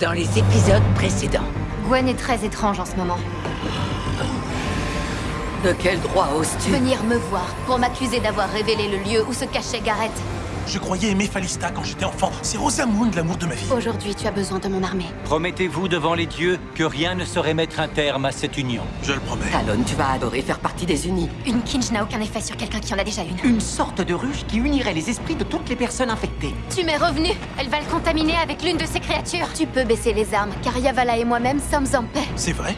dans les épisodes précédents. Gwen est très étrange en ce moment. De quel droit oses-tu? Venir me voir pour m'accuser d'avoir révélé le lieu où se cachait Gareth. Je croyais aimer Falista quand j'étais enfant. C'est Rosamund, l'amour de ma vie. Aujourd'hui, tu as besoin de mon armée. Promettez-vous devant les dieux que rien ne saurait mettre un terme à cette union. Je le promets. Talon, tu vas adorer faire partie des unis. Une Kinge n'a aucun effet sur quelqu'un qui en a déjà une. Une sorte de ruche qui unirait les esprits de toutes les personnes infectées. Tu m'es revenu Elle va le contaminer avec l'une de ces créatures Tu peux baisser les armes, car Yavala et moi-même sommes en paix. C'est vrai?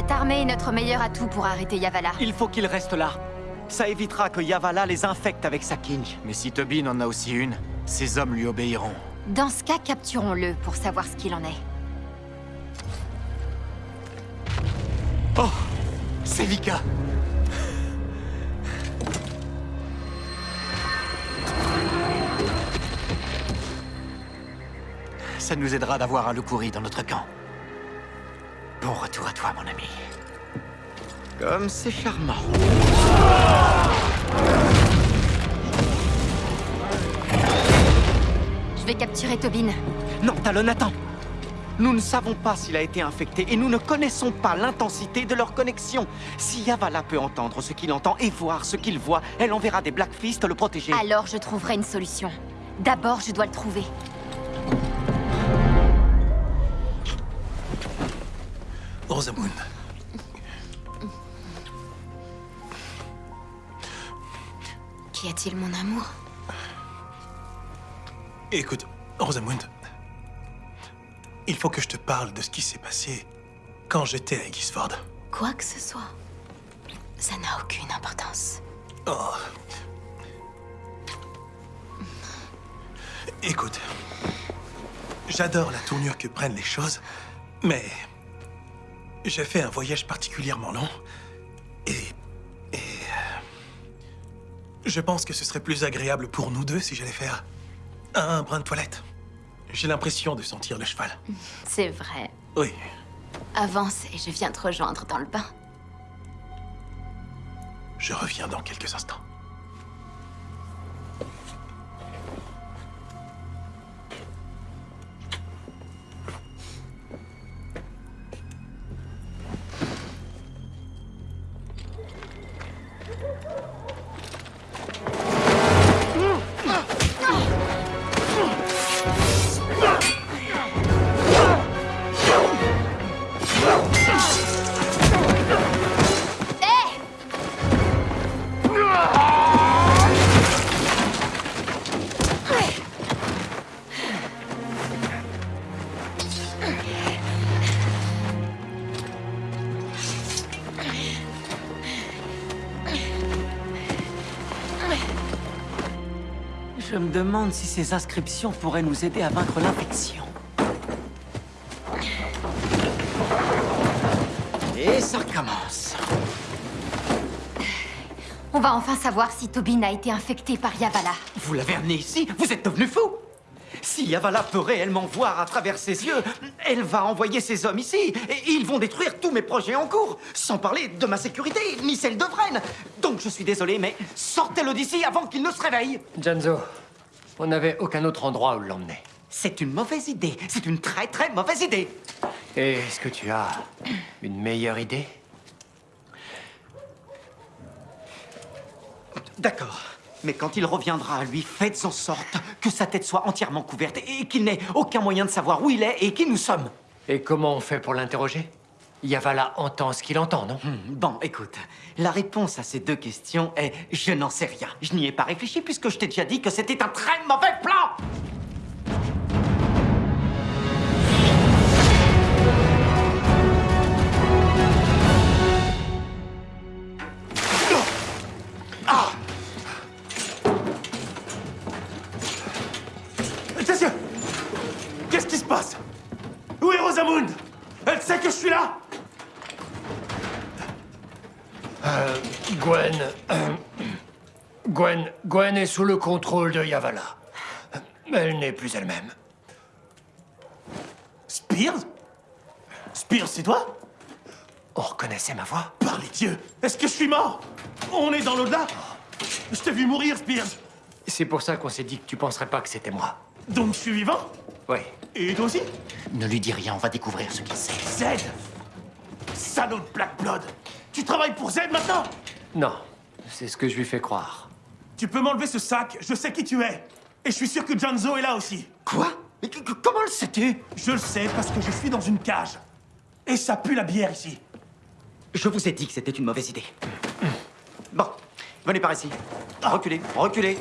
Cette armée est notre meilleur atout pour arrêter Yavala. Il faut qu'il reste là. Ça évitera que Yavala les infecte avec sa kinj. Mais si Tobin en a aussi une, ses hommes lui obéiront. Dans ce cas, capturons-le pour savoir ce qu'il en est. Oh C'est Vika Ça nous aidera d'avoir un Lukuri dans notre camp. Bon retour à toi, mon ami. Comme c'est charmant. Je vais capturer Tobin. Non, Talon, attends Nous ne savons pas s'il a été infecté et nous ne connaissons pas l'intensité de leur connexion. Si Yavala peut entendre ce qu'il entend et voir ce qu'il voit, elle enverra des Blackfist le protéger. Alors je trouverai une solution. D'abord, je dois le trouver. Rosamund. Qu'y a-t-il, mon amour? Écoute, Rosamund. Il faut que je te parle de ce qui s'est passé quand j'étais à Gisford. Quoi que ce soit, ça n'a aucune importance. Oh. Écoute, j'adore la tournure que prennent les choses, mais j'ai fait un voyage particulièrement long et... et... euh, Je pense que ce serait plus agréable pour nous deux si j'allais faire un brin de toilette. J'ai l'impression de sentir le cheval. C'est vrai. Oui, Avance et je viens te rejoindre dans le bain. je reviens dans quelques instants. Me demande si ces inscriptions pourraient nous aider à vaincre l'infection. Et ça recommence. On va enfin savoir si Tobin a été infecté par Yavala. Vous l'avez amené ici Vous êtes devenu fou Si Yavala peut réellement voir à travers ses yeux, elle va envoyer ses hommes ici, et ils vont détruire tous mes projets en cours, sans parler de ma sécurité, ni celle de Vren. Donc je suis désolé, mais sortez-le d'ici avant qu'il ne se réveille Janzo, on n'avait aucun autre endroit où l'emmener. C'est une mauvaise idée, c'est une très très mauvaise idée Et est-ce que tu as une meilleure idée? D'accord. Mais quand il reviendra à lui, faites en sorte que sa tête soit entièrement couverte et qu'il n'ait aucun moyen de savoir où il est et qui nous sommes. Et comment on fait pour l'interroger? Yavala entend ce qu'il entend, non? Hmm, Bon, écoute, la réponse à ces deux questions est je n'en sais rien. Je n'y ai pas réfléchi puisque je t'ai déjà dit que c'était un très mauvais plan est sous le contrôle de Yavala. Elle n'est plus elle-même. Spears? Spears, c'est toi? On reconnaissait ma voix Par les dieux Est-ce que je suis mort? On est dans l'au-delà? Je t'ai vu mourir, Spears C'est pour ça qu'on s'est dit que tu penserais pas que c'était moi. Donc je suis vivant? Oui. Et toi aussi? Ne lui dis rien, on va découvrir ce qu'il sait. Z Salaud de Black Blood Tu travailles pour Z maintenant? Non, c'est ce que je lui fais croire. Tu peux m'enlever ce sac, je sais qui tu es. Et je suis sûr que Janzo est là aussi. Quoi? Mais comment le sais-tu? Je le sais parce que je suis dans une cage. Et ça pue la bière ici. Je vous ai dit que c'était une mauvaise idée. Bon, venez par ici. Reculez, reculez.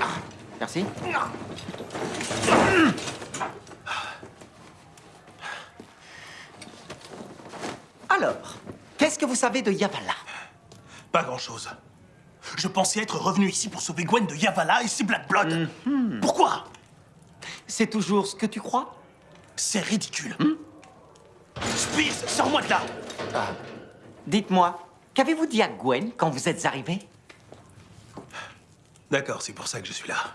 Merci. Alors, qu'est-ce que vous savez de Yavala? Pas grand-chose. Je pensais être revenu ici pour sauver Gwen de Yavala et ses Black Blood. Pourquoi? C'est toujours ce que tu crois? C'est ridicule. Spears, sors-moi de là Dites-moi, qu'avez-vous dit à Gwen quand vous êtes arrivé? D'accord, c'est pour ça que je suis là.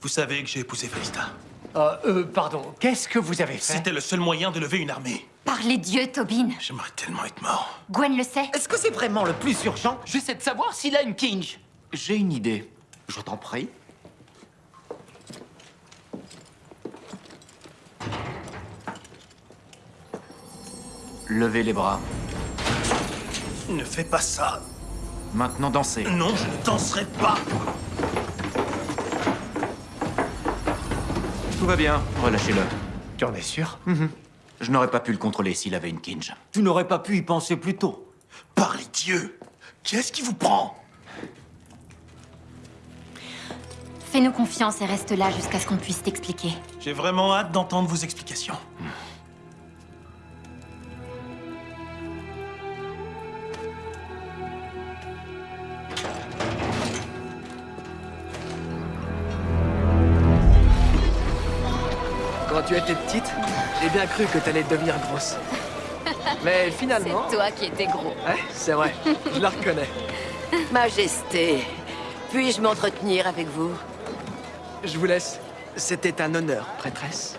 Vous savez que j'ai épousé Felista. Euh, euh, pardon, qu'est-ce que vous avez fait? C'était le seul moyen de lever une armée. Par les dieux, Tobin. J'aimerais tellement être mort. Gwen le sait. Est-ce que c'est vraiment le plus urgent? J'essaie de savoir s'il a une kinge. J'ai une idée. Je t'en prie. Levez les bras. Ne fais pas ça. Maintenant dansez. Non, je ne danserai pas. Tout va bien, relâchez-le. Tu en es sûr? Je n'aurais pas pu le contrôler s'il avait une kinge. Tu n'aurais pas pu y penser plus tôt. Par les dieux Qu'est-ce qui vous prend? Fais-nous confiance et reste là jusqu'à ce qu'on puisse t'expliquer. J'ai vraiment hâte d'entendre vos explications. Quand tu étais petite, j'ai bien cru que t'allais devenir grosse. Mais finalement... toi qui étais gros. Ouais, c'est vrai, je la reconnais. Majesté, puis-je m'entretenir avec vous? Je vous laisse. C'était un honneur, prêtresse.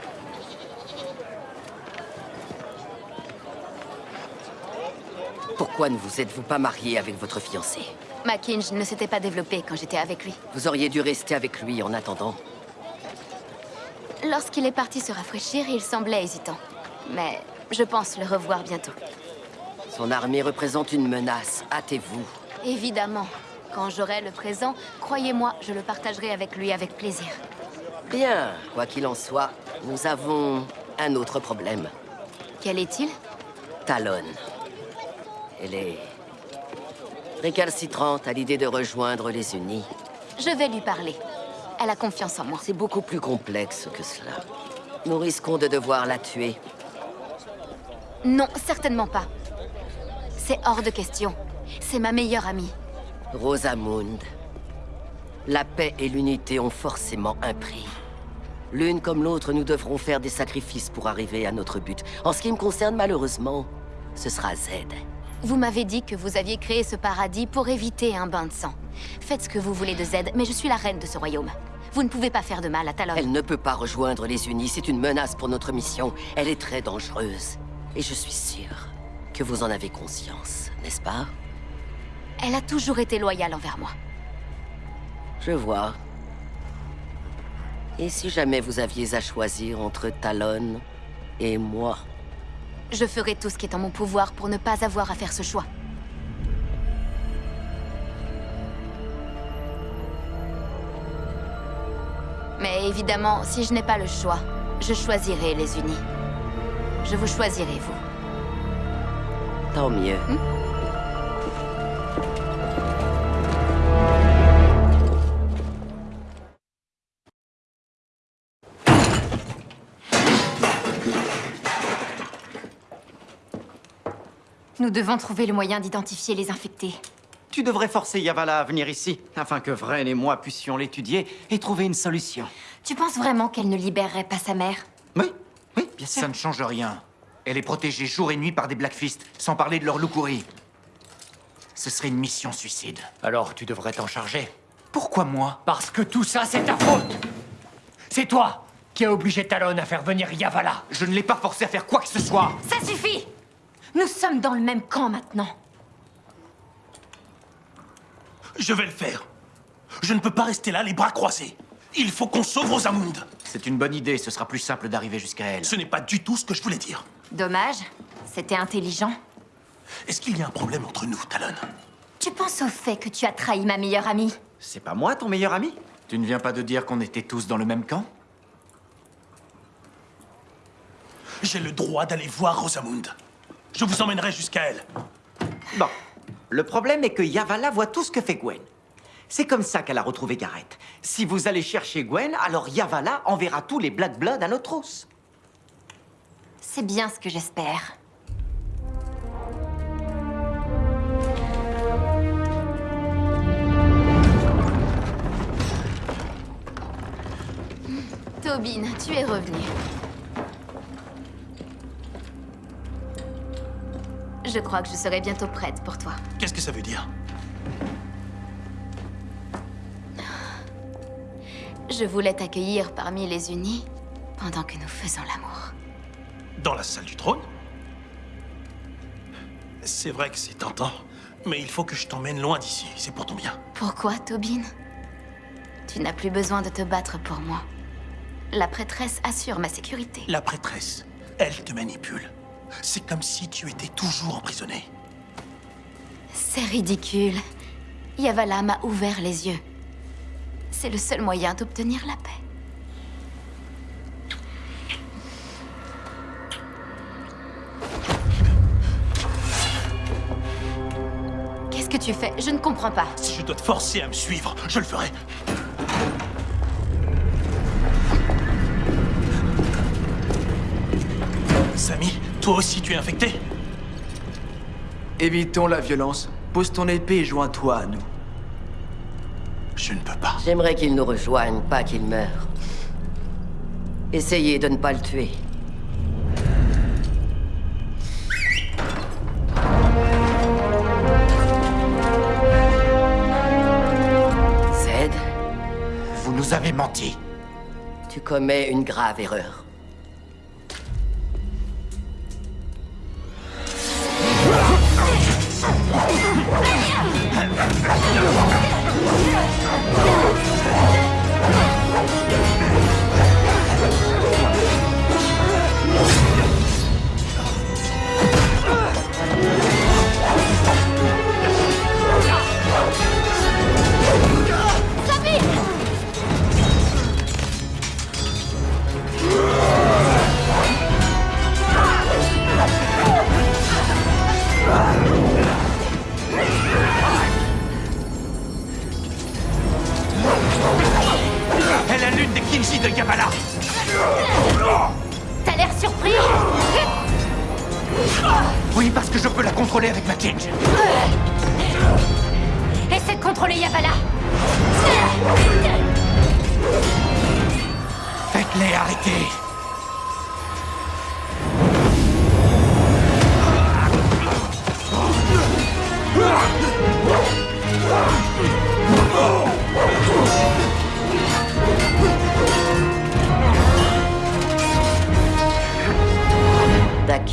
Pourquoi ne vous êtes-vous pas marié avec votre fiancé? Ma kinge ne s'était pas développée quand j'étais avec lui. Vous auriez dû rester avec lui en attendant. Lorsqu'il est parti se rafraîchir, il semblait hésitant. Mais je pense le revoir bientôt. Son armée représente une menace, hâtez-vous. Évidemment. Quand j'aurai le présent, croyez-moi, je le partagerai avec lui avec plaisir. Bien, quoi qu'il en soit, nous avons un autre problème. Quel est-il? Talon. Elle est récalcitrante à l'idée de rejoindre les Unis. Je vais lui parler. Elle a confiance en moi. C'est beaucoup plus complexe que cela. Nous risquons de devoir la tuer. Non, certainement pas. C'est hors de question. C'est ma meilleure amie. Rosamund. La paix et l'unité ont forcément un prix. L'une comme l'autre, nous devrons faire des sacrifices pour arriver à notre but. En ce qui me concerne, malheureusement, ce sera Z. Vous m'avez dit que vous aviez créé ce paradis pour éviter un bain de sang. Faites ce que vous voulez de Z, mais je suis la reine de ce royaume. Vous ne pouvez pas faire de mal à Talon. Elle ne peut pas rejoindre les Unis. C'est une menace pour notre mission. Elle est très dangereuse. Et je suis sûre que vous en avez conscience, n'est-ce pas? Elle a toujours été loyale envers moi. Je vois. Et si jamais vous aviez à choisir entre Talon et moi? Je ferai tout ce qui est en mon pouvoir pour ne pas avoir à faire ce choix. Mais évidemment, si je n'ai pas le choix, je choisirai les unis. Je vous choisirai, vous. Tant mieux. Nous devons trouver le moyen d'identifier les infectés. Tu devrais forcer Yavala à venir ici, afin que Vren et moi puissions l'étudier et trouver une solution. Tu penses vraiment qu'elle ne libérerait pas sa mère? Oui, oui, bien sûr. Ça ne change rien. Elle est protégée jour et nuit par des Blackfist, sans parler de leur loukouri. Ce serait une mission suicide. Alors tu devrais t'en charger. Pourquoi moi? Parce que tout ça, c'est ta faute C'est toi qui as obligé Talon à faire venir Yavala Je ne l'ai pas forcé à faire quoi que ce soit Ça suffit Nous sommes dans le même camp maintenant. Je vais le faire. Je ne peux pas rester là, les bras croisés. Il faut qu'on sauve Rosamund. C'est une bonne idée, ce sera plus simple d'arriver jusqu'à elle. Ce n'est pas du tout ce que je voulais dire. Dommage. C'était intelligent. Est-ce qu'il y a un problème entre nous, Talon? Tu penses au fait que tu as trahi ma meilleure amie? C'est pas moi ton meilleur ami? Tu ne viens pas de dire qu'on était tous dans le même camp? J'ai le droit d'aller voir Rosamund. Je vous emmènerai jusqu'à elle. Bon. Le problème est que Yavala voit tout ce que fait Gwen. C'est comme ça qu'elle a retrouvé Gareth. Si vous allez chercher Gwen, alors Yavala enverra tous les Black Blood à notre os. C'est bien ce que j'espère. Tobin, tu es revenu. Je crois que je serai bientôt prête pour toi. Qu'est-ce que ça veut dire? Je voulais t'accueillir parmi les unis pendant que nous faisons l'amour. Dans la salle du trône? C'est vrai que c'est tentant, mais il faut que je t'emmène loin d'ici, c'est pour ton bien. Pourquoi, Tobin? Tu n'as plus besoin de te battre pour moi. La prêtresse assure ma sécurité. La prêtresse, elle te manipule. C'est comme si tu étais toujours emprisonné. C'est ridicule. Yavala m'a ouvert les yeux. C'est le seul moyen d'obtenir la paix. Qu'est-ce que tu fais? Je ne comprends pas. Si je dois te forcer à me suivre, je le ferai. Toi aussi tu es infecté Évitons la violence. Pose ton épée et joins-toi à nous. Je ne peux pas. J'aimerais qu'il nous rejoigne, pas qu'il meure. Essayez de ne pas le tuer. Zed, Vous nous avez menti. tu commets une grave erreur. Oui, parce que je peux la contrôler avec ma Kinji. Essaie de contrôler Yavala Faites-les arrêter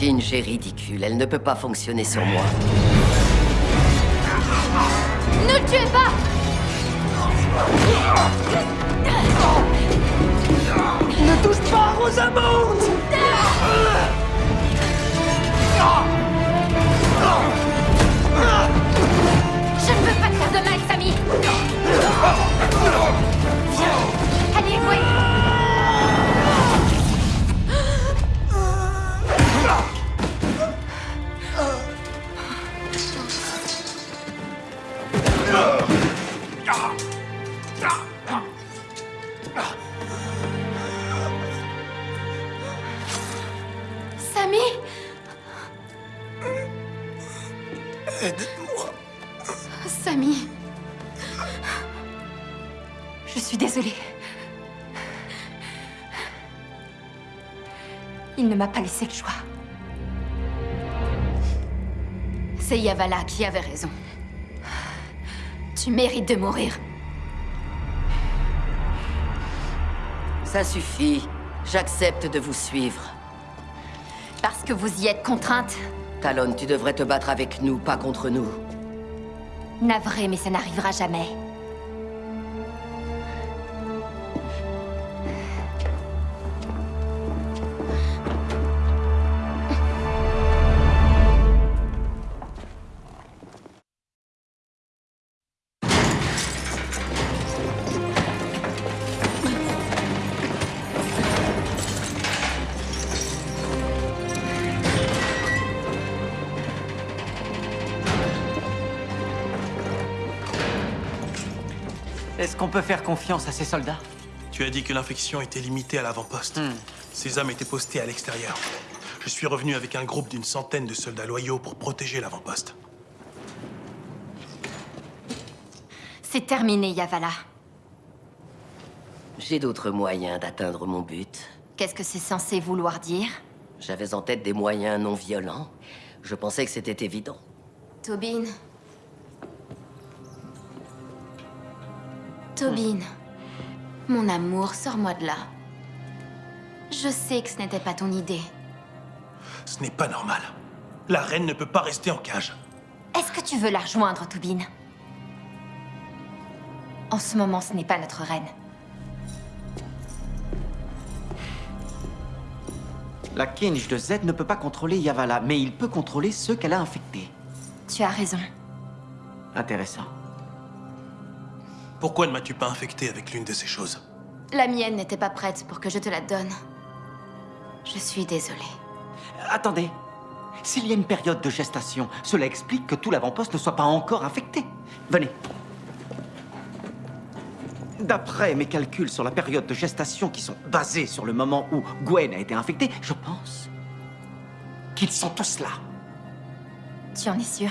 Dakinj est ridicule, elle ne peut pas fonctionner sur moi. Ne le tuez pas! Ne touche pas à Rosamund Je ne veux pas te faire de mal, Samy. Viens Allez, Gwen Il ne m'a pas laissé le choix. C'est Yavala qui avait raison. Tu mérites de mourir. Ça suffit. J'accepte de vous suivre. Parce que vous y êtes contrainte. Talon, tu devrais te battre avec nous, pas contre nous. Navré, mais ça n'arrivera jamais. Confiance à ces soldats Tu as dit que l'infection était limitée à l'avant-poste. Ces hommes étaient postés à l'extérieur. Je suis revenu avec un groupe d'une centaine de soldats loyaux pour protéger l'avant-poste. C'est terminé, Yavala. J'ai d'autres moyens d'atteindre mon but. Qu'est-ce que c'est censé vouloir dire? J'avais en tête des moyens non violents. Je pensais que c'était évident. Tobin. Tobin. Mon amour, sors-moi de là. Je sais que ce n'était pas ton idée. Ce n'est pas normal. La reine ne peut pas rester en cage. Est-ce que tu veux la rejoindre, Tobin? En ce moment, ce n'est pas notre reine. La Kinj de Z ne peut pas contrôler Yavala, mais il peut contrôler ceux qu'elle a infectés. Tu as raison. Intéressant. Pourquoi ne m'as-tu pas infecté avec l'une de ces choses La mienne n'était pas prête pour que je te la donne. Je suis désolée. Attendez. S'il y a une période de gestation, cela explique que tout l'avant-poste ne soit pas encore infecté. Venez. D'après mes calculs sur la période de gestation qui sont basés sur le moment où Gwen a été infectée, je pense qu'ils sont tous là. Tu en es sûr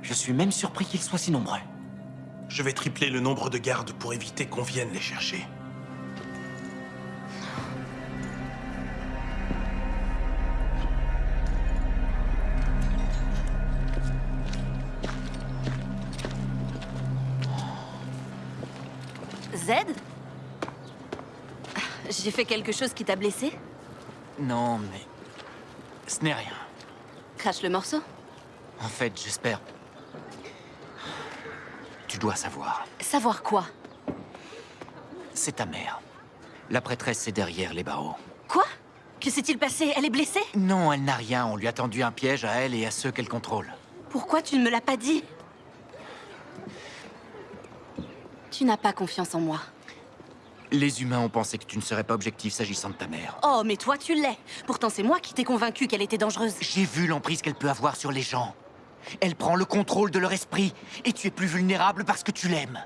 Je suis même surpris qu'ils soient si nombreux. Je vais tripler le nombre de gardes pour éviter qu'on vienne les chercher. Z? J'ai fait quelque chose qui t'a blessé? Non, mais... Ce n'est rien. Crache le morceau En fait, j'espère... Dois savoir. Savoir quoi? C'est ta mère. La prêtresse est derrière les barreaux. Quoi? Que s'est-il passé? Elle est blessée? Non, elle n'a rien. On lui a tendu un piège à elle et à ceux qu'elle contrôle. Pourquoi tu ne me l'as pas dit? Tu n'as pas confiance en moi. Les humains ont pensé que tu ne serais pas objectif s'agissant de ta mère. Oh, mais toi, tu l'es. Pourtant, c'est moi qui t'ai convaincu qu'elle était dangereuse. J'ai vu l'emprise qu'elle peut avoir sur les gens. Elle prend le contrôle de leur esprit, et tu es plus vulnérable parce que tu l'aimes.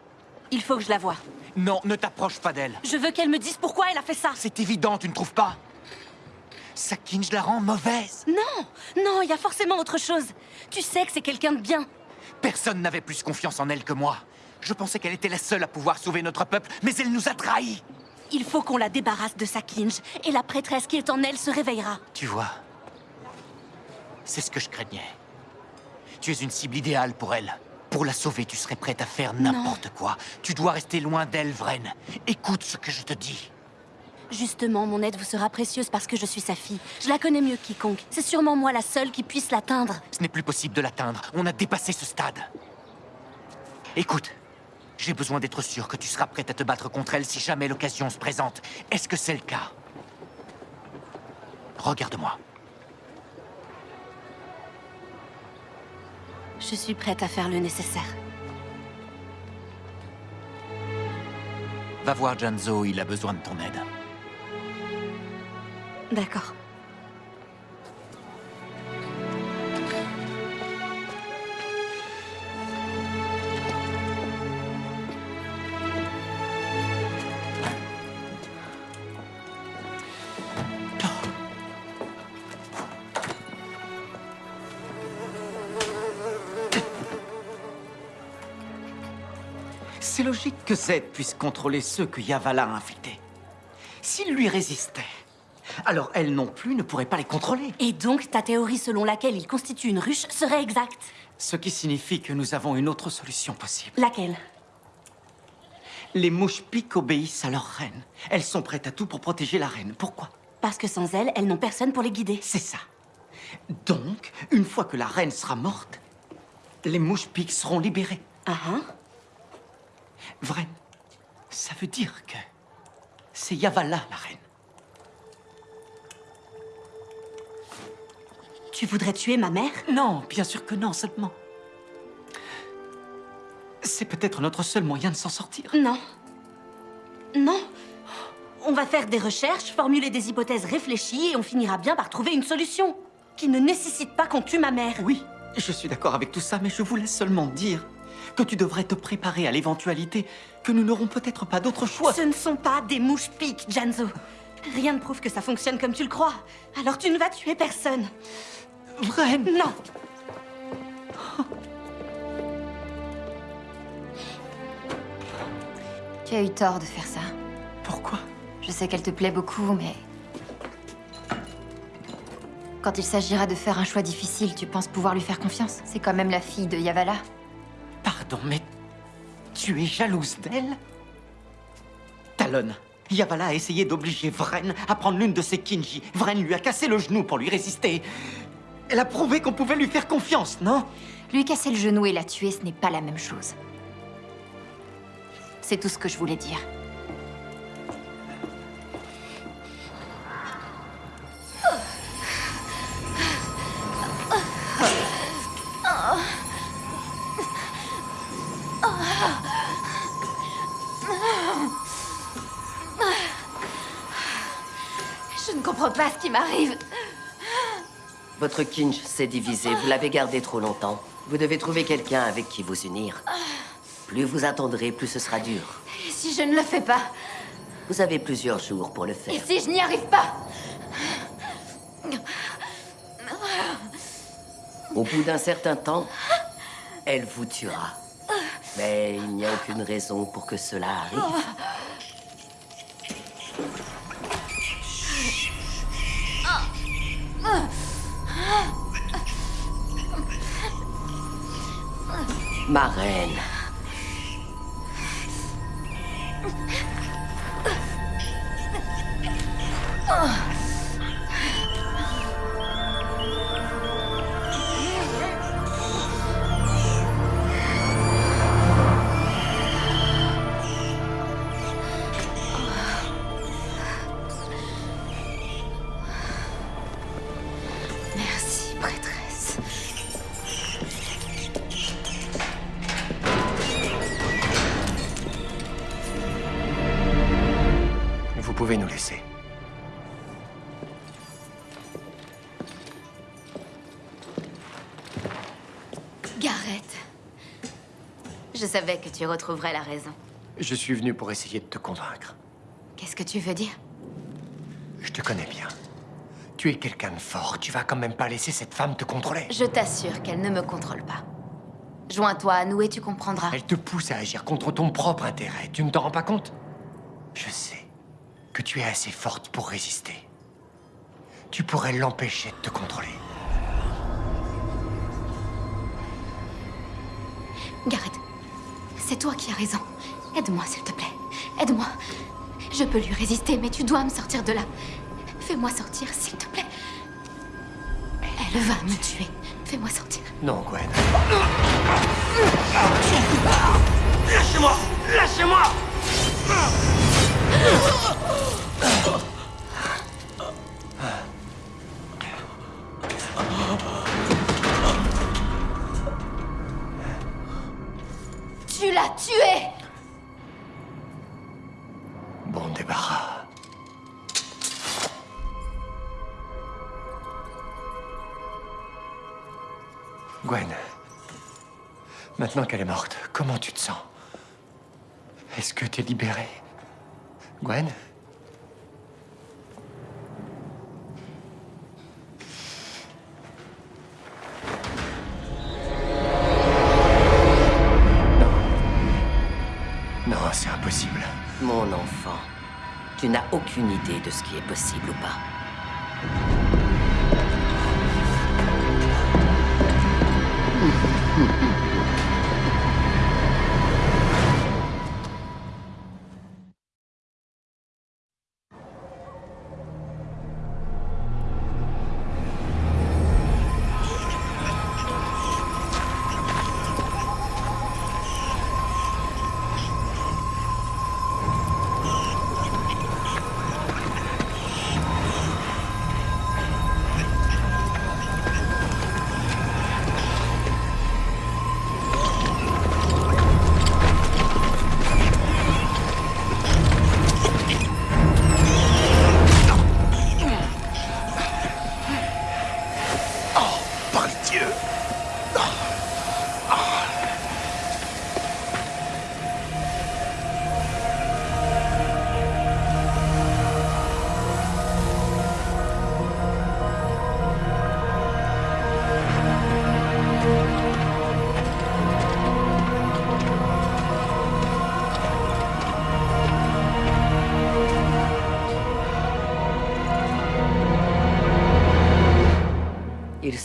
Il faut que je la voie. Non, ne t'approche pas d'elle. Je veux qu'elle me dise pourquoi elle a fait ça. C'est évident, tu ne trouves pas? Sakinj la rend mauvaise. Non, non, il y a forcément autre chose. Tu sais que c'est quelqu'un de bien. Personne n'avait plus confiance en elle que moi. Je pensais qu'elle était la seule à pouvoir sauver notre peuple, mais elle nous a trahis. Il faut qu'on la débarrasse de Sakinj, et la prêtresse qui est en elle se réveillera. Tu vois, c'est ce que je craignais. Tu es une cible idéale pour elle. Pour la sauver, tu serais prête à faire n'importe quoi. Tu dois rester loin d'elle, Vren. Écoute ce que je te dis. Justement, mon aide vous sera précieuse parce que je suis sa fille. Je la connais mieux que quiconque. C'est sûrement moi la seule qui puisse l'atteindre. Ce n'est plus possible de l'atteindre. On a dépassé ce stade. Écoute, j'ai besoin d'être sûr que tu seras prête à te battre contre elle si jamais l'occasion se présente. Est-ce que c'est le cas? Regarde-moi. Je suis prête à faire le nécessaire. Va voir Janzo, il a besoin de ton aide. D'accord. Que Z puisse contrôler ceux que Yavala a infectés. S'il lui résistait, alors elle non plus ne pourrait pas les contrôler. Et donc, ta théorie selon laquelle il constitue une ruche serait exacte? Ce qui signifie que nous avons une autre solution possible. Laquelle? Les mouches piques obéissent à leur reine. Elles sont prêtes à tout pour protéger la reine. Pourquoi? Parce que sans elles, elles n'ont personne pour les guider. C'est ça. Donc, une fois que la reine sera morte, les mouches piques seront libérées. Ah hein? Vren, ça veut dire que c'est Yavala, la reine. Tu voudrais tuer ma mère? Non, bien sûr que non, seulement. C'est peut-être notre seul moyen de s'en sortir. Non. Non. On va faire des recherches, formuler des hypothèses réfléchies et on finira bien par trouver une solution. Qui ne nécessite pas qu'on tue ma mère. Oui, je suis d'accord avec tout ça, mais je voulais seulement dire que tu devrais te préparer à l'éventualité que nous n'aurons peut-être pas d'autre choix. Ce ne sont pas des mouches piques, Janzo. Rien ne prouve que ça fonctionne comme tu le crois. Alors tu ne vas tuer personne. Vren Non Tu as eu tort de faire ça. Pourquoi? Je sais qu'elle te plaît beaucoup, mais... Quand il s'agira de faire un choix difficile, tu penses pouvoir lui faire confiance C'est quand même la fille de Yavala. Pardon, mais tu es jalouse d'elle? Talon, Yavala a essayé d'obliger Vren à prendre l'une de ses Kinji. Vren lui a cassé le genou pour lui résister. Elle a prouvé qu'on pouvait lui faire confiance, non? Lui casser le genou et la tuer, ce n'est pas la même chose. C'est tout ce que je voulais dire. Votre kinj s'est divisé. Vous l'avez gardé trop longtemps. Vous devez trouver quelqu'un avec qui vous unir. Plus vous attendrez, plus ce sera dur. Et si je ne le fais pas? Vous avez plusieurs jours pour le faire. Et si je n'y arrive pas? Au bout d'un certain temps, elle vous tuera. Mais il n'y a aucune raison pour que cela arrive. Ma reine. Merci, prêtresse. Savais que tu retrouverais la raison. Je suis venu pour essayer de te convaincre. Qu'est-ce que tu veux dire? Je te connais bien. Tu es quelqu'un de fort. Tu vas quand même pas laisser cette femme te contrôler. Je t'assure qu'elle ne me contrôle pas. Joins-toi à nous et tu comprendras. Elle te pousse à agir contre ton propre intérêt. Tu ne t'en rends pas compte? Je sais que tu es assez forte pour résister. Tu pourrais l'empêcher de te contrôler. Gareth, c'est toi qui as raison. Aide-moi, s'il te plaît. Aide-moi. Je peux lui résister, mais tu dois me sortir de là. Fais-moi sortir, s'il te plaît. Elle va me tuer. Fais-moi sortir. Non, Gwen. Lâchez-moi Lâchez-moi L'as tué. Bon débarras. Gwen, maintenant qu'elle est morte, comment tu te sens? Est-ce que t'es libérée? Gwen? aucune idée de ce qui est possible ou pas.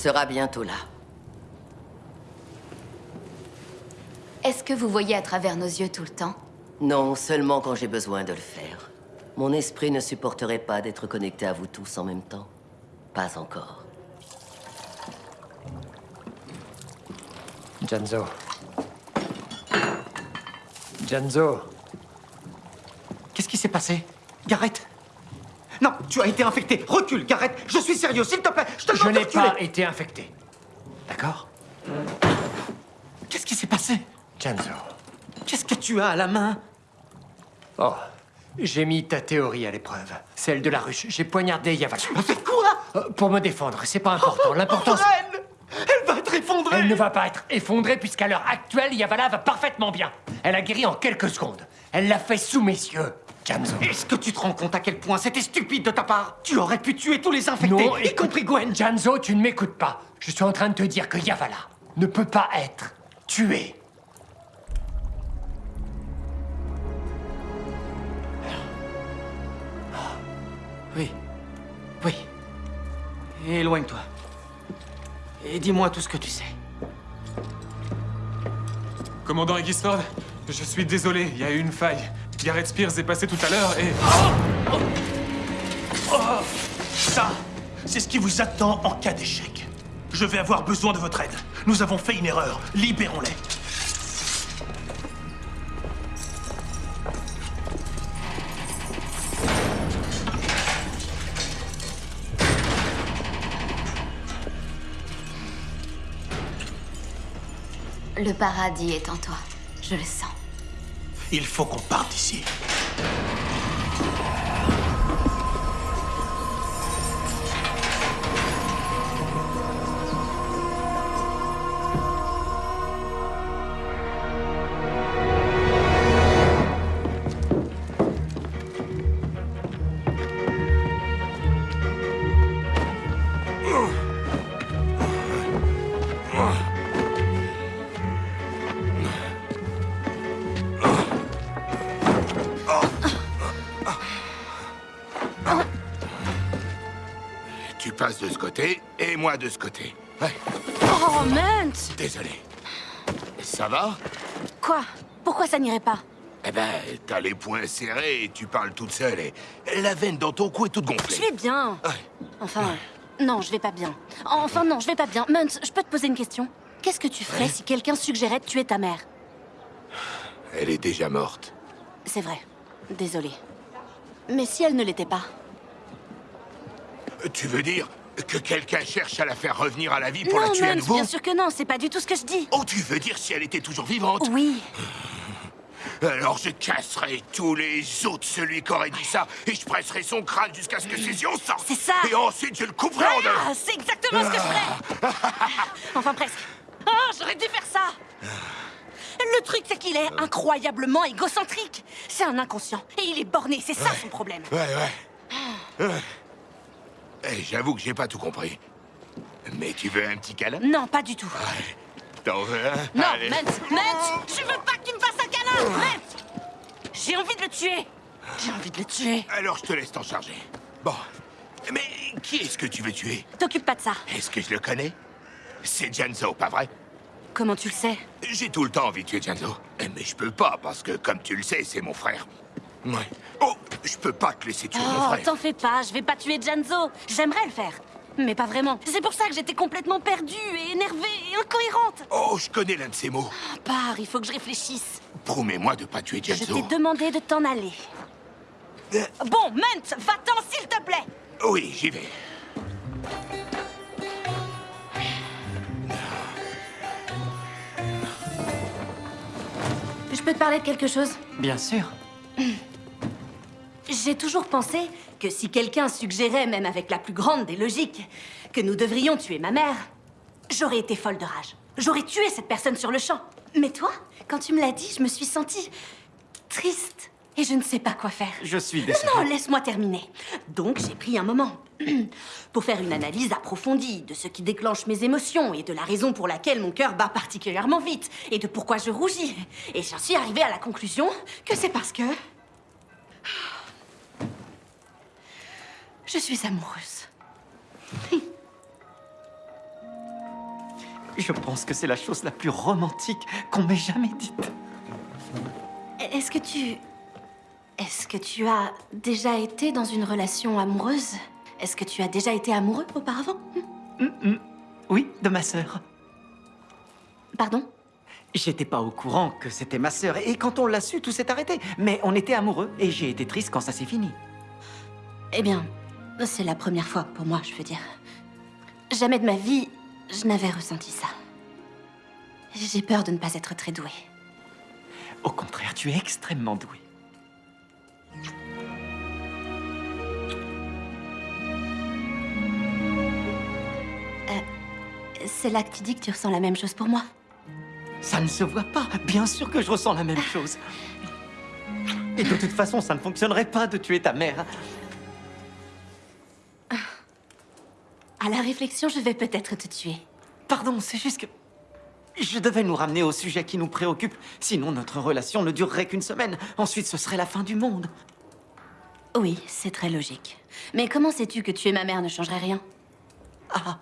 sera bientôt là. Est-ce que vous voyez à travers nos yeux tout le temps? Non, seulement quand j'ai besoin de le faire. Mon esprit ne supporterait pas d'être connecté à vous tous en même temps. Pas encore. Janzo. Janzo. Qu'est-ce qui s'est passé? Garrett Non, tu as été infecté. Recule, Garrett. Je suis sérieux, s'il te plaît. Je te Je n'ai pas été infecté. D'accord Qu'est-ce qui s'est passé Janzo. Qu'est-ce que tu as à la main Oh, j'ai mis ta théorie à l'épreuve. Celle de la ruche. J'ai poignardé Yavala. Tu m'as fait quoi Euh, Pour me défendre, c'est pas important. L'important, c'est... Vren Elle va être effondrée Elle ne va pas être effondrée puisqu'à l'heure actuelle, Yavala va parfaitement bien. Elle a guéri en quelques secondes. Elle l'a fait sous mes yeux, Janzo. Est-ce que tu te rends compte à quel point c'était stupide de ta part? Tu aurais pu tuer tous les infectés, Non, y compris Gwen Janzo, tu ne m'écoutes pas. Je suis en train de te dire que Yavala ne peut pas être tué. Oui. Oui. Éloigne-toi. Et dis-moi tout ce que tu sais. Commandant Egisford, je suis désolé, il y a eu une faille. Gareth Spears est passé tout à l'heure et... Oh Ça, c'est ce qui vous attend en cas d'échec. Je vais avoir besoin de votre aide. Nous avons fait une erreur. Libérons-les. Le paradis est en toi. Je le sens. Il faut qu'on parte d'ici. De ce côté et moi de ce côté. Ouais, Oh, Munt désolé. Ça va? Quoi? Pourquoi ça n'irait pas? Eh ben, t'as les poings serrés et tu parles toute seule et la veine dans ton cou est toute Je gonflée. vais bien. Enfin, non, je vais pas bien. Enfin, non, je vais pas bien. Munt, je peux te poser une question? Qu'est-ce que tu ferais si quelqu'un suggérait de tuer ta mère? Elle est déjà morte. C'est vrai. Désolée. Mais si elle ne l'était pas? Tu veux dire que quelqu'un cherche à la faire revenir à la vie pour Non, la tuer à nouveau bien sûr que non, c'est pas du tout ce que je dis. Oh, tu veux dire si elle était toujours vivante? Oui. Alors je casserai tous les os de celui qui aurait dit ça et je presserai son crâne jusqu'à ce que ses yeux en sortent. C'est ça Et ensuite je le couperai en deux. Ah, c'est exactement ce que je ferais Enfin, presque. Oh, j'aurais dû faire ça Le truc, c'est qu'il est incroyablement égocentrique. C'est un inconscient. Et il est borné, c'est ça son problème. Ouais, ouais. Ouais. Eh, J'avoue que j'ai pas tout compris. Mais tu veux un petit câlin? Non, pas du tout. T'en veux un? Non, Allez. Matt, je veux pas que tu me fasses un câlin? Matt J'ai envie de le tuer J'ai envie de le tuer. Alors je te laisse t'en charger. Bon. Mais qui est-ce que tu veux tuer? T'occupe pas de ça. Est-ce que je le connais? C'est Janzo, pas vrai? Comment tu le sais? J'ai tout le temps envie de tuer Janzo. Eh, Mais je peux pas, parce que, comme tu le sais, c'est mon frère. Ouais. Oh, je peux pas te laisser tuer mon Oh, frère. t'en fais pas, je vais pas tuer Janzo. J'aimerais le faire. Mais pas vraiment. C'est pour ça que j'étais complètement perdue et énervée et incohérente. Oh, je connais l'un de ces mots. Pars, il faut que je réfléchisse. Promets-moi de pas tuer Je Janzo. t'ai demandé de t'en aller. Bon, Munt, va-t'en s'il te plaît Oui, j'y vais. Je peux te parler de quelque chose? Bien sûr. J'ai toujours pensé que si quelqu'un suggérait, même avec la plus grande des logiques, que nous devrions tuer ma mère, j'aurais été folle de rage. J'aurais tué cette personne sur le champ. Mais toi, quand tu me l'as dit, je me suis sentie triste et je ne sais pas quoi faire. Je suis désolé. Non, laisse-moi terminer. Donc, j'ai pris un moment pour faire une analyse approfondie de ce qui déclenche mes émotions et de la raison pour laquelle mon cœur bat particulièrement vite et de pourquoi je rougis. Et j'en suis arrivée à la conclusion que c'est parce que je suis amoureuse. Je pense que c'est la chose la plus romantique qu'on m'ait jamais dite. Est-ce que tu... Est-ce que tu as déjà été dans une relation amoureuse? Est-ce que tu as déjà été amoureux auparavant? Oui, de ma sœur. Pardon? J'étais pas au courant que c'était ma sœur, et quand on l'a su, tout s'est arrêté. Mais on était amoureux, et j'ai été triste quand ça s'est fini. Eh bien, c'est la première fois pour moi, je veux dire. Jamais de ma vie, je n'avais ressenti ça. J'ai peur de ne pas être très douée. Au contraire, tu es extrêmement douée. C'est là que tu dis que tu ressens la même chose pour moi. Ça ne se voit pas. Bien sûr que je ressens la même chose. Et de toute façon, ça ne fonctionnerait pas de tuer ta mère. À la réflexion, je vais peut-être te tuer. Pardon, c'est juste que... Je devais nous ramener au sujet qui nous préoccupe. Sinon, notre relation ne durerait qu'une semaine. Ensuite, ce serait la fin du monde. Oui, c'est très logique. Mais comment sais-tu que tuer ma mère ne changerait rien? Ah,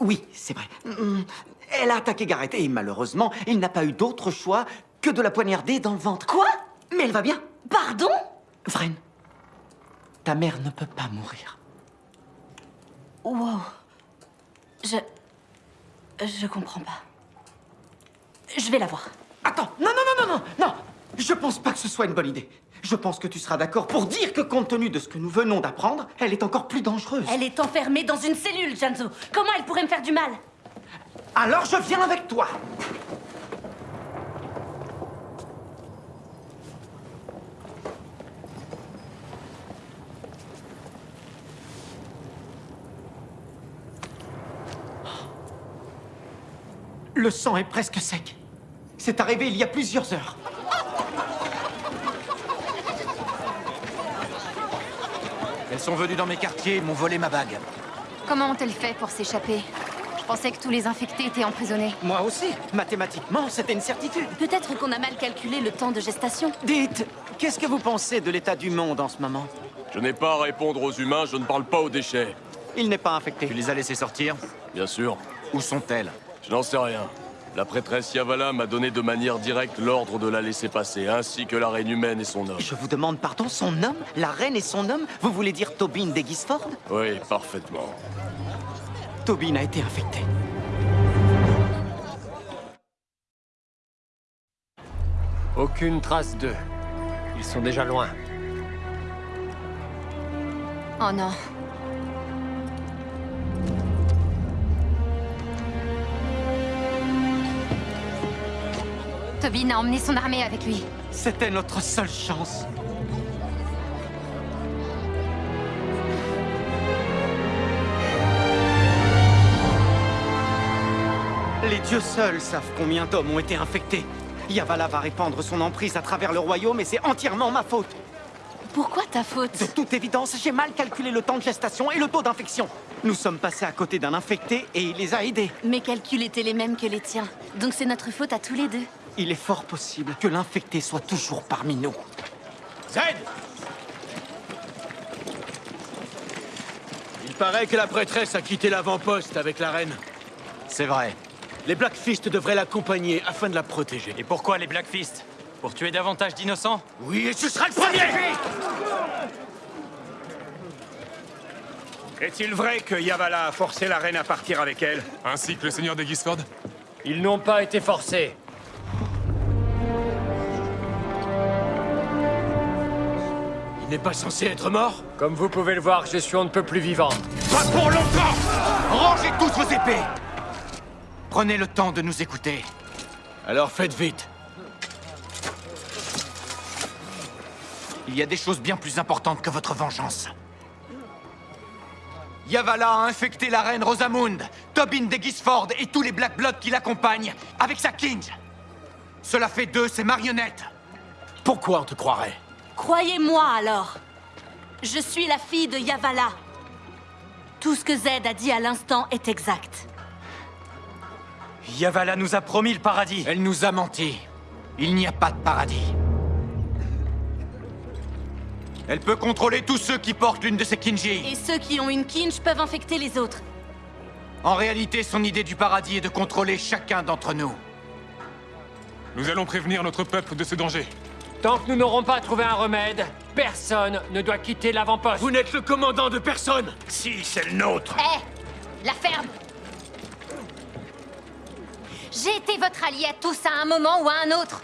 oui, c'est vrai. Mm, Elle a attaqué Gareth et malheureusement, il n'a pas eu d'autre choix que de la poignarder dans le ventre. Quoi? Mais elle va bien. Pardon? Vren, ta mère ne peut pas mourir. Wow. Je... Je comprends pas. Je vais la voir. Attends, non, non, non, non, non, non Je pense pas que ce soit une bonne idée. Je pense que tu seras d'accord pour dire que compte tenu de ce que nous venons d'apprendre, elle est encore plus dangereuse. Elle est enfermée dans une cellule, Janzo. Comment elle pourrait me faire du mal? Alors je viens avec toi Le sang est presque sec. C'est arrivé il y a plusieurs heures. Elles sont venues dans mes quartiers et m'ont volé ma bague. Comment ont-elles fait pour s'échapper? Je pensais que tous les infectés étaient emprisonnés. Moi aussi. Mathématiquement, c'était une certitude. Peut-être qu'on a mal calculé le temps de gestation. Dites, qu'est-ce que vous pensez de l'état du monde en ce moment? Je n'ai pas à répondre aux humains, je ne parle pas aux déchets. Il n'est pas infecté. Tu les as laissées sortir? Bien sûr. Où sont-elles? Je n'en sais rien. La prêtresse Yavala m'a donné de manière directe l'ordre de la laisser passer, ainsi que la reine humaine et son homme. Je vous demande pardon, son homme La reine et son homme Vous voulez dire Tobin d'Egisford Oui, parfaitement. Tobin a été infecté. Aucune trace d'eux. Ils sont déjà loin. Oh non. Tobin a emmené son armée avec lui. C'était notre seule chance. Les dieux seuls savent combien d'hommes ont été infectés. Yavala va répandre son emprise à travers le royaume et c'est entièrement ma faute. Pourquoi ta faute De toute évidence, j'ai mal calculé le temps de gestation et le taux d'infection. Nous sommes passés à côté d'un infecté et il les a aidés. Mes calculs étaient les mêmes que les tiens. Donc c'est notre faute à tous les deux. Il est fort possible que l'infecté soit toujours parmi nous. Zed Il paraît que la prêtresse a quitté l'avant-poste avec la reine. C'est vrai. Les Blackfist devraient l'accompagner afin de la protéger. Et pourquoi les Blackfist? Pour tuer davantage d'innocents? Oui, et tu seras le premier Est-il vrai que Yavala a forcé la reine à partir avec elle? Ainsi que le seigneur de Gisford? Ils n'ont pas été forcés. N'est pas censé être mort Comme vous pouvez le voir, je suis on ne peut plus vivant. Pas pour longtemps Rangez tous vos épées Prenez le temps de nous écouter. Alors faites vite. Il y a des choses bien plus importantes que votre vengeance. Yavala a infecté la reine Rosamund, Tobin d'Egisford et tous les Black Bloods qui l'accompagnent avec sa kinge. Cela fait d'eux ses marionnettes. Pourquoi on te croirait? Croyez-moi alors. Je suis la fille de Yavala. Tout ce que Zed a dit à l'instant est exact. Yavala nous a promis le paradis. Elle nous a menti. Il n'y a pas de paradis. Elle peut contrôler tous ceux qui portent l'une de ces kinji. Et ceux qui ont une kinch peuvent infecter les autres. En réalité, son idée du paradis est de contrôler chacun d'entre nous. Nous allons prévenir notre peuple de ce danger. Tant que nous n'aurons pas trouvé un remède, personne ne doit quitter l'avant-poste. Vous n'êtes le commandant de personne Si, c'est le nôtre. Hé La ferme J'ai été votre allié à tous à un moment ou à un autre.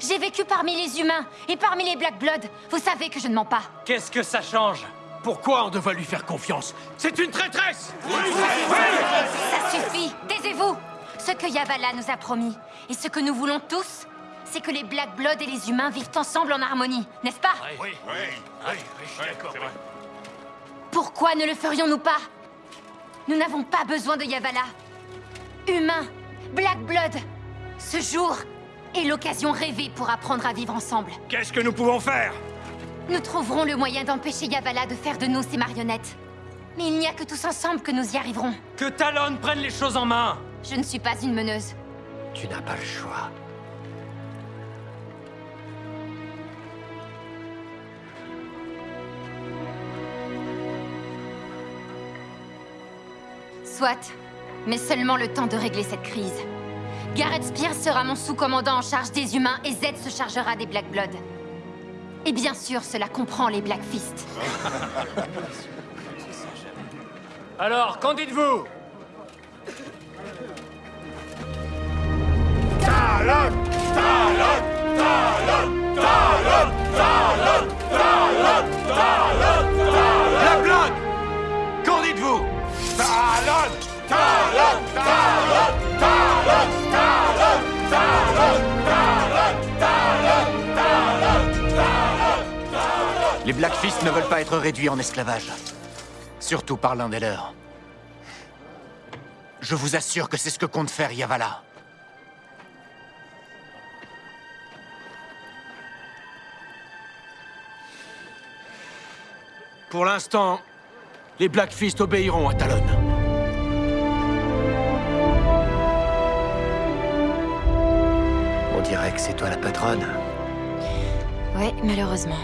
J'ai vécu parmi les humains et parmi les Black Blood. Vous savez que je ne mens pas. Qu'est-ce que ça change? Pourquoi on devrait lui faire confiance? C'est une traîtresse Ça suffit Taisez-vous Ce que Yavala nous a promis, et ce que nous voulons tous, c'est que les Black Blood et les humains vivent ensemble en harmonie, n'est-ce pas Oui, oui, oui, je suis d'accord. Pourquoi ne le ferions-nous pas? Nous n'avons pas besoin de Yavala. Humains, Black Blood, ce jour est l'occasion rêvée pour apprendre à vivre ensemble. Qu'est-ce que nous pouvons faire? Nous trouverons le moyen d'empêcher Yavala de faire de nous ses marionnettes. Mais il n'y a que tous ensemble que nous y arriverons. Que Talon prenne les choses en main Je ne suis pas une meneuse. Tu n'as pas le choix. Mais seulement le temps de régler cette crise. Garrett Spears sera mon sous-commandant en charge des humains et Zed se chargera des Black Blood. Et bien sûr, cela comprend les Black Fist. Alors, qu'en dites-vous Les Black Fist ne veulent pas être réduits en esclavage. Surtout par l'un des leurs. Je vous assure que c'est ce que compte faire Yavala. Pour l'instant, les Black Fist obéiront à Talon. On dirait que c'est toi la patronne. Ouais, malheureusement.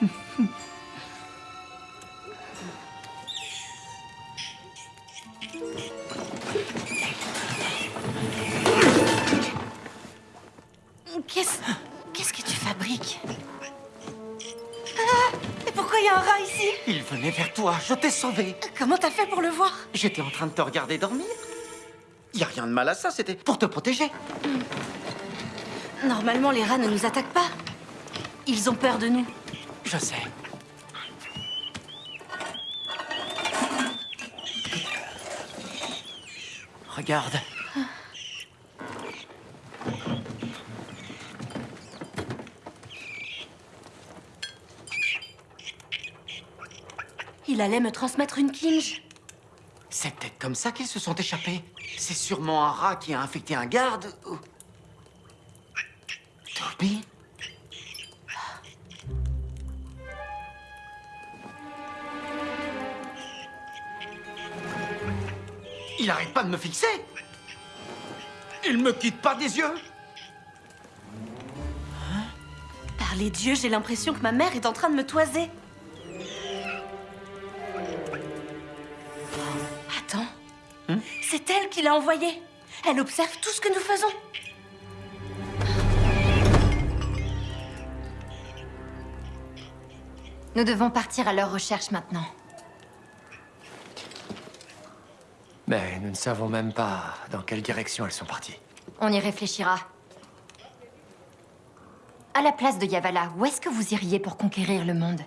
toi, je t'ai sauvé. Comment t'as fait pour le voir? J'étais en train de te regarder dormir. Y a rien de mal à ça, c'était pour te protéger. Normalement, les rats ne nous attaquent pas. Ils ont peur de nous. Je sais. Regarde. Il allait me transmettre une kinge. C'est peut-être comme ça qu'ils se sont échappés. C'est sûrement un rat qui a infecté un garde. ou- Toby Il arrête pas de me fixer Il me quitte pas des yeux Par les dieux, j'ai l'impression que ma mère est en train de me toiser. C'est elle qui l'a envoyé. Elle observe tout ce que nous faisons. Nous devons partir à leur recherche maintenant. Mais nous ne savons même pas dans quelle direction elles sont parties. On y réfléchira. À la place de Yavala, où est-ce que vous iriez pour conquérir le monde?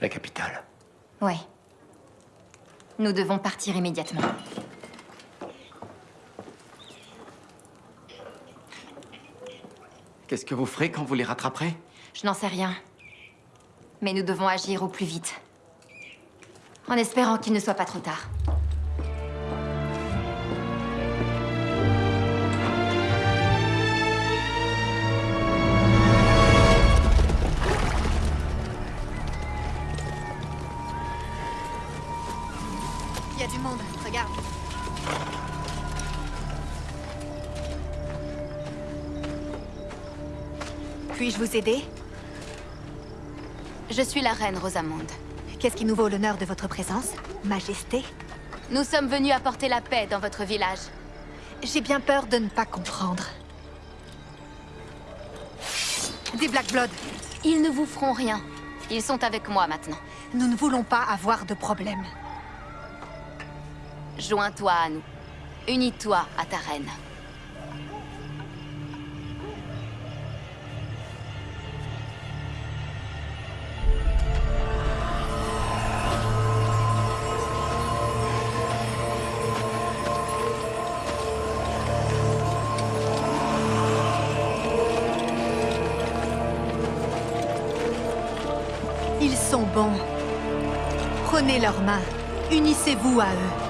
La capitale. Ouais. Nous devons partir immédiatement. Qu'est-ce que vous ferez quand vous les rattraperez? Je n'en sais rien. Mais nous devons agir au plus vite. En espérant qu'il ne soit pas trop tard. Vous Je suis la reine Rosamonde. Qu'est-ce qui nous vaut l'honneur de votre présence, Majesté Nous sommes venus apporter la paix dans votre village. J'ai bien peur de ne pas comprendre. Des Black Blood. Ils ne vous feront rien. Ils sont avec moi maintenant. Nous ne voulons pas avoir de problème. Joins-toi à nous. Unis-toi à ta reine. Unissez-vous à eux.